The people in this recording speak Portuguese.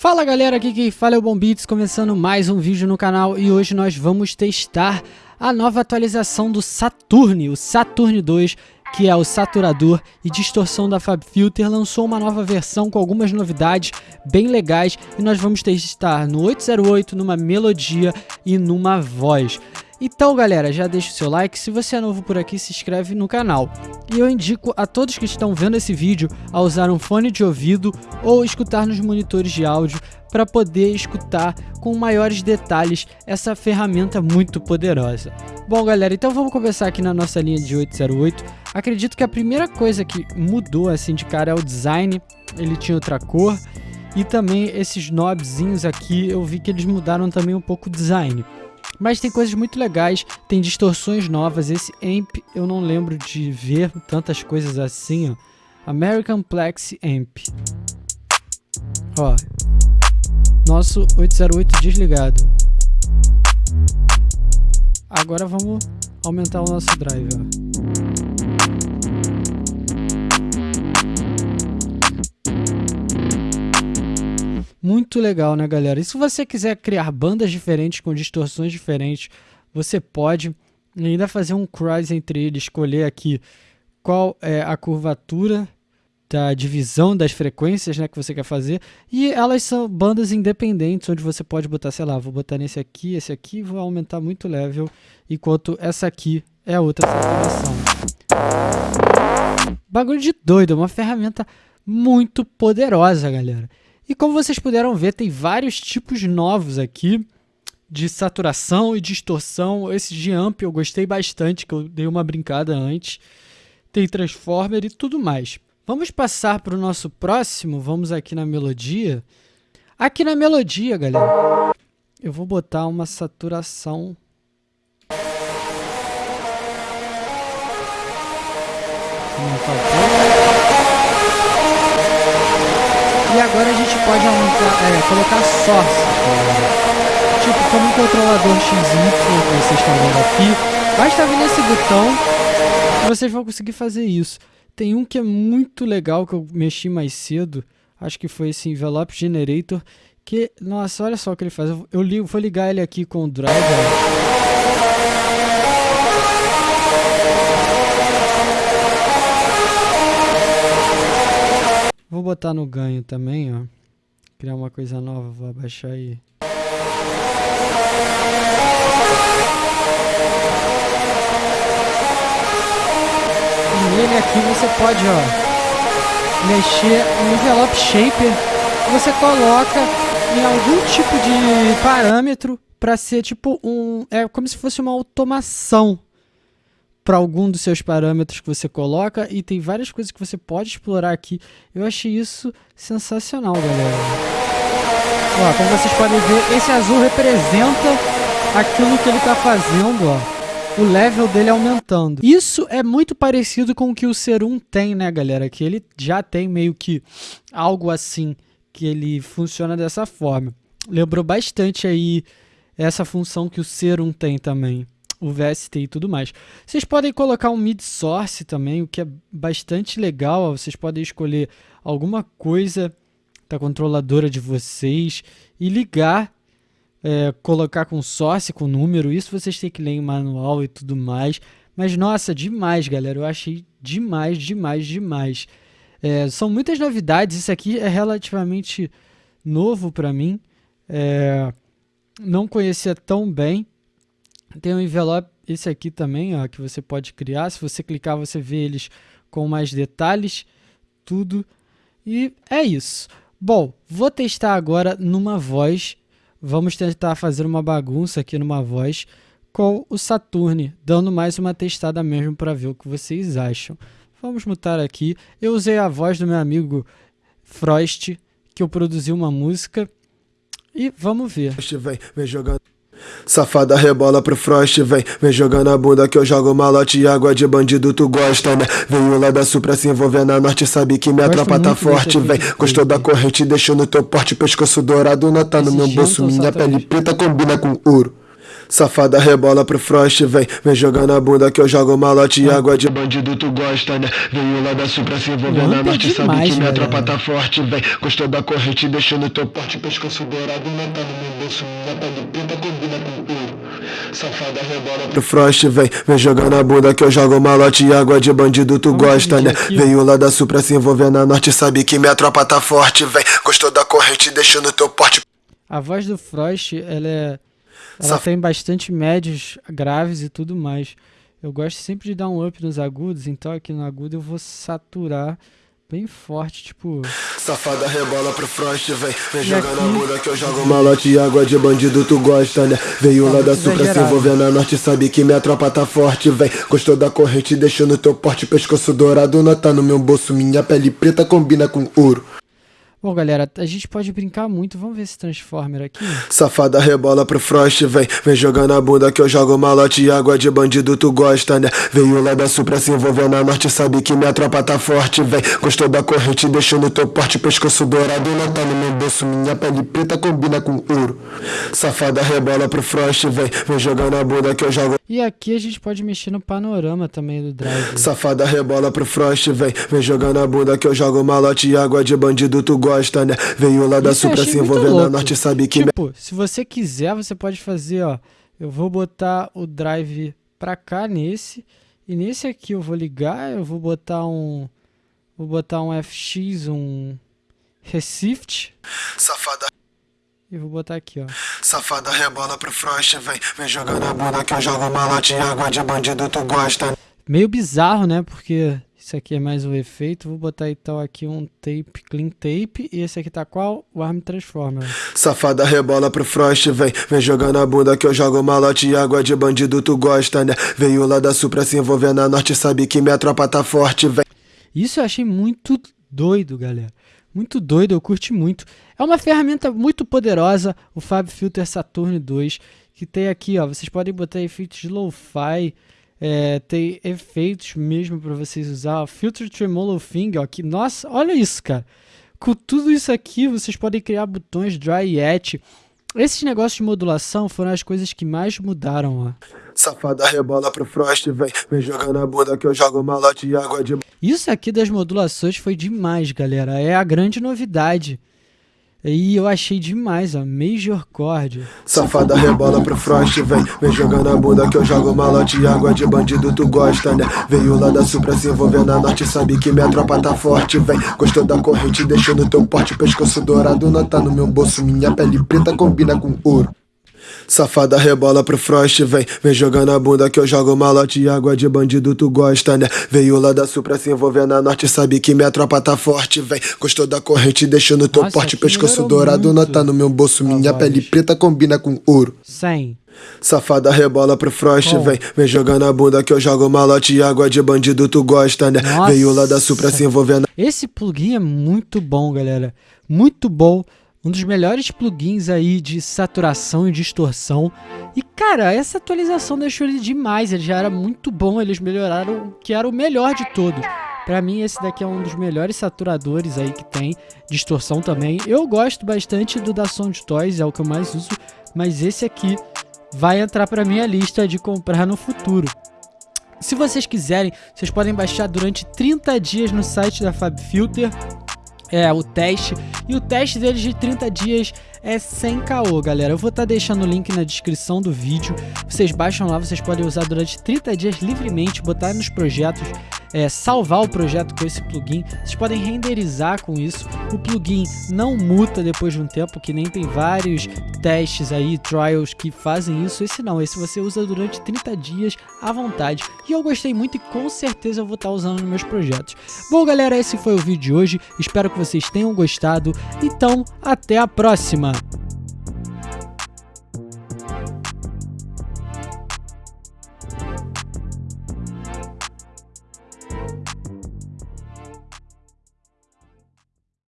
Fala galera, aqui quem fala é o Bombits, começando mais um vídeo no canal e hoje nós vamos testar a nova atualização do Saturn, o Saturn 2, que é o saturador e distorção da FabFilter, lançou uma nova versão com algumas novidades bem legais e nós vamos testar no 808, numa melodia e numa voz. Então galera, já deixa o seu like, se você é novo por aqui se inscreve no canal. E eu indico a todos que estão vendo esse vídeo a usar um fone de ouvido ou escutar nos monitores de áudio para poder escutar com maiores detalhes essa ferramenta muito poderosa. Bom galera, então vamos começar aqui na nossa linha de 808. Acredito que a primeira coisa que mudou assim de cara é o design, ele tinha outra cor. E também esses knobzinhos aqui, eu vi que eles mudaram também um pouco o design. Mas tem coisas muito legais, tem distorções novas. Esse amp eu não lembro de ver tantas coisas assim, ó. American Plex Amp. Ó. Nosso 808 desligado. Agora vamos aumentar o nosso drive. Muito legal, né, galera? E se você quiser criar bandas diferentes com distorções diferentes, você pode ainda fazer um cross entre eles, escolher aqui qual é a curvatura da divisão das frequências né, que você quer fazer. E elas são bandas independentes, onde você pode botar, sei lá, vou botar nesse aqui, esse aqui, vou aumentar muito o level, enquanto essa aqui é outra saturação. Bagulho de doido, uma ferramenta muito poderosa, galera. E como vocês puderam ver, tem vários tipos novos aqui de saturação e distorção. Esse de amp eu gostei bastante, que eu dei uma brincada antes. Tem transformer e tudo mais. Vamos passar para o nosso próximo. Vamos aqui na melodia. Aqui na melodia, galera, eu vou botar uma saturação aumentar um agora a gente pode aumentar, é, colocar source. Tipo, como um controlador XY que vocês estão vendo aqui. Basta vir nesse botão e vocês vão conseguir fazer isso. Tem um que é muito legal que eu mexi mais cedo. Acho que foi esse Envelope Generator. Que, nossa, olha só o que ele faz. Eu, vou ligar ele aqui com o driver. Vou botar no ganho também, ó. Criar uma coisa nova, vou abaixar aí. E nele aqui você pode, ó, mexer no envelope shaper. Você coloca em algum tipo de parâmetro para ser tipo um, é como se fosse uma automação para algum dos seus parâmetros que você coloca e tem várias coisas que você pode explorar aqui. Eu achei isso sensacional, galera. Ó, como vocês podem ver, esse azul representa aquilo que ele está fazendo, ó. O level dele aumentando. Isso é muito parecido com o que o Serum tem, né, galera? Que ele já tem meio que algo assim, que ele funciona dessa forma. Lembrou bastante aí essa função que o Serum tem também o VST e tudo mais. Vocês podem colocar um mid source também, o que é bastante legal. Vocês podem escolher alguma coisa da controladora de vocês e ligar, é, colocar com source, com número. Isso vocês têm que ler em manual e tudo mais. Mas nossa, demais, galera. Eu achei demais, demais, demais. É, são muitas novidades. Isso aqui é relativamente novo para mim. É, não conhecia tão bem. Tem um envelope, esse aqui também, ó, que você pode criar. Se você clicar, você vê eles com mais detalhes, tudo. E é isso. Bom, vou testar agora numa voz. Vamos tentar fazer uma bagunça aqui numa voz com o Saturn, dando mais uma testada mesmo para ver o que vocês acham. Vamos mutar aqui. Eu usei a voz do meu amigo Frost, que eu produzi uma música. E vamos ver. Vem, vem jogando. Safada rebola pro Frost, vem, vem jogando a bunda que eu jogo malote e água de bandido tu gosta, né? Veio lá da sul pra se envolver na norte, sabe que minha tropa tá forte, vem. Gostou da corrente, deixou no teu porte, pescoço dourado, nota no meu bolso, minha pele preta combina com ouro. Safada rebola pro Frost, vem, vem jogando a bunda que eu jogo malote e água de bandido, tu gosta, né? Veio lá da sul pra se envolver na norte, sabe que minha tropa tá forte, vem. Gostou da corrente, deixando teu porte, pescoço dourado, não tá no meu bolso, minha pele preta combina com ouro. Safada rebola pro Frost, vem, vem jogando a bunda que eu jogo malote e água de bandido, tu gosta, né? Veio lá da sul pra se envolver na norte, sabe que minha tropa tá forte, vem. Gostou da corrente, deixando teu porte. A voz do Frost, ela é ela Saf... tem bastante médios graves e tudo mais. Eu gosto sempre de dar um up nos agudos, então aqui no agudo eu vou saturar bem forte, tipo. Safada rebola pro Frost, vem, vem jogar na bunda que eu jogo malote e água de bandido, tu gosta, né? Veio tá lá da sul pra se envolver na norte, sabe que minha tropa tá forte, vem. Gostou da corrente, deixando teu porte, pescoço dourado, não tá no meu bolso, minha pele preta combina com ouro. Bom, galera, a gente pode brincar muito. Vamos ver esse Transformer aqui. Safada rebola pro Frost, vem. Vem jogando a bunda que eu jogo malote e água de bandido, tu gosta, né? Veio lá da sul pra se envolver na norte, sabe que minha tropa tá forte, vem. Gostou da corrente, deixando teu porte, pescoço dourado, não tá no meu bolso. Minha pele preta combina com ouro. Safada rebola pro Frost, vem. Vem jogando a bunda que eu jogo. E aqui a gente pode mexer no panorama também do drive. Safada rebola pro Frost, vem. Vem jogando a bunda que eu jogo malote e água de bandido, tu gosta gosta, né? Veio lá da sul pra se envolver na norte, sabe que. Tipo, se você quiser, você pode fazer, ó. Eu vou botar o drive pra cá nesse. E nesse aqui eu vou ligar, eu vou botar um. Vou botar um FX, um Recife. Safada. E vou botar aqui, ó. Safada rebola pro Frost, vem. Vem jogando a bunda que eu jogo malote água de bandido, tu gosta. Meio bizarro, né? Porque esse aqui é mais o efeito. Vou botar então aqui um tape, clean tape. E esse aqui tá qual? O Arm Transformer. Safada rebola pro Frost, vem. Vem jogando a bunda que eu jogo malote e água de bandido, tu gosta, né? Veio lá da sul pra se envolver na norte, sabe que minha tropa tá forte, vem. Isso eu achei muito doido, galera. Muito doido, eu curti muito. É uma ferramenta muito poderosa, o Fab Filter Saturn 2, que tem aqui, ó, vocês podem botar efeitos de lo-fi, é, tem efeitos mesmo para vocês usar. Filter Tremolo Thing, ó, que, nossa, olha isso, cara. Com tudo isso aqui, vocês podem criar botões Dry e Etch. Esses negócios de modulação foram as coisas que mais mudaram, ó. Safada rebola pro Frost, vem, vem jogando a bunda que eu jogo malote e água de... Isso aqui das modulações foi demais, galera. É a grande novidade. E eu achei demais, a Major Chord. Safada rebola pro Frost, vem, vem jogando a bunda que eu jogo malote água de bandido, tu gosta, né? Veio lá da sul pra se envolver na norte, sabe que minha tropa tá forte, vem. Gostou da corrente, deixando teu porte, pescoço dourado, não tá no meu bolso, minha pele preta combina com ouro. Safada rebola pro Frost, vem, vem jogando a bunda que eu jogo malote e água de bandido, tu gosta, né? Veio lá da sul pra se envolver na norte, sabe que minha tropa tá forte, vem. Gostou da corrente, deixando teu Nossa, porte, pescoço dourado, não tá no meu bolso, minha pele preta combina com ouro. 100. Safada rebola pro Frost, vem, vem jogando a bunda que eu jogo malote e água de bandido, tu gosta, né? Nossa. Veio lá da sul pra se envolver na... Esse plugin é muito bom, galera. Muito bom um dos melhores plugins aí de saturação e distorção. E cara, essa atualização deixou ele demais, ele já era muito bom, eles melhoraram o que era o melhor de todos. Pra mim esse daqui é um dos melhores saturadores aí que tem, distorção também. Eu gosto bastante do da Sound Toys, é o que eu mais uso, mas esse aqui vai entrar pra minha lista de comprar no futuro. Se vocês quiserem, vocês podem baixar durante 30 dias no site da FabFilter é, o teste. E o teste deles de 30 dias é sem caô, galera. Eu vou estar tá deixando o link na descrição do vídeo. Vocês baixam lá, vocês podem usar durante 30 dias livremente, botar nos projetos, é, salvar o projeto com esse plugin. Vocês podem renderizar com isso. O plugin não muta depois de um tempo, que nem tem vários testes aí, trials que fazem isso. Esse não, esse você usa durante 30 dias à vontade. E eu gostei muito e com certeza eu vou estar usando nos meus projetos. Bom, galera, esse foi o vídeo de hoje. Espero que vocês tenham gostado. Então, até a próxima!